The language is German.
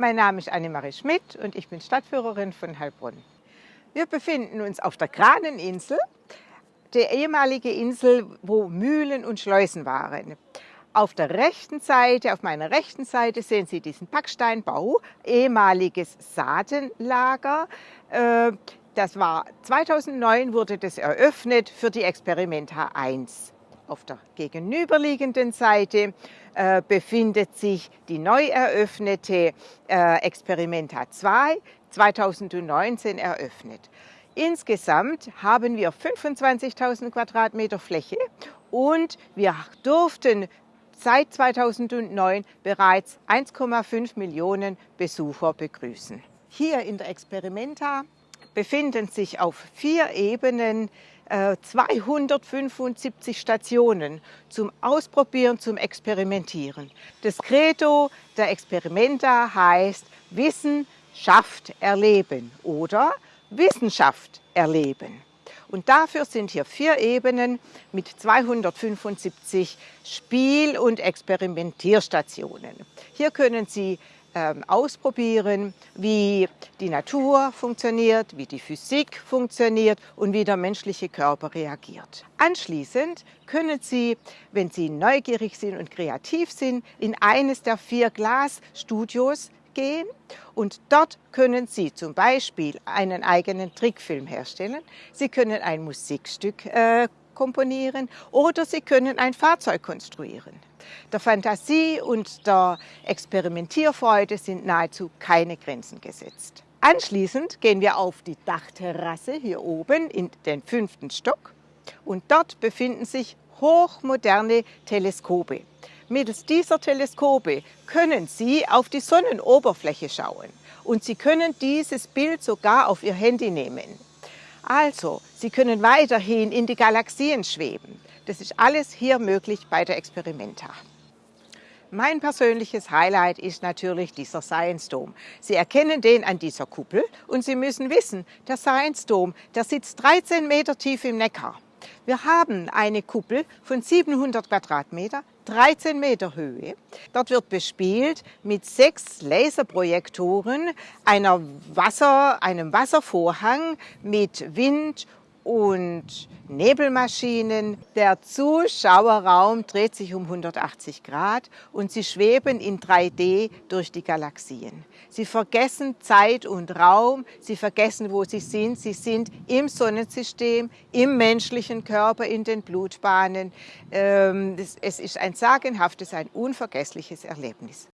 Mein Name ist Annemarie Schmidt und ich bin Stadtführerin von Heilbronn. Wir befinden uns auf der Kraneninsel, der ehemalige Insel, wo Mühlen und Schleusen waren. Auf der rechten Seite, auf meiner rechten Seite sehen Sie diesen Backsteinbau, ehemaliges Saatenlager. Äh, das war 2009 wurde das eröffnet für die Experimenta 1. Auf der gegenüberliegenden Seite äh, befindet sich die neu eröffnete äh, Experimenta 2, 2019 eröffnet. Insgesamt haben wir 25.000 Quadratmeter Fläche und wir durften seit 2009 bereits 1,5 Millionen Besucher begrüßen. Hier in der Experimenta befinden sich auf vier Ebenen 275 äh, Stationen zum Ausprobieren, zum Experimentieren. Das Credo der Experimenta heißt Wissen schafft Erleben oder Wissenschaft erleben. Und dafür sind hier vier Ebenen mit 275 Spiel- und Experimentierstationen. Hier können Sie ausprobieren, wie die Natur funktioniert, wie die Physik funktioniert und wie der menschliche Körper reagiert. Anschließend können Sie, wenn Sie neugierig sind und kreativ sind, in eines der vier Glasstudios gehen und dort können Sie zum Beispiel einen eigenen Trickfilm herstellen. Sie können ein Musikstück äh, komponieren oder Sie können ein Fahrzeug konstruieren. Der Fantasie und der Experimentierfreude sind nahezu keine Grenzen gesetzt. Anschließend gehen wir auf die Dachterrasse hier oben in den fünften Stock und dort befinden sich hochmoderne Teleskope. Mittels dieser Teleskope können Sie auf die Sonnenoberfläche schauen und Sie können dieses Bild sogar auf Ihr Handy nehmen. Also, Sie können weiterhin in die Galaxien schweben. Das ist alles hier möglich bei der Experimenta. Mein persönliches Highlight ist natürlich dieser Science Dome. Sie erkennen den an dieser Kuppel und Sie müssen wissen, der Science Dome, der sitzt 13 Meter tief im Neckar. Wir haben eine Kuppel von 700 Quadratmeter, 13 Meter Höhe. Dort wird bespielt mit sechs Laserprojektoren, einer Wasser, einem Wasservorhang mit Wind und Nebelmaschinen. Der Zuschauerraum dreht sich um 180 Grad und Sie schweben in 3D durch die Galaxien. Sie vergessen Zeit und Raum, Sie vergessen, wo Sie sind. Sie sind im Sonnensystem, im menschlichen Körper, in den Blutbahnen. Ähm, es ist ein sagenhaftes, ein unvergessliches Erlebnis.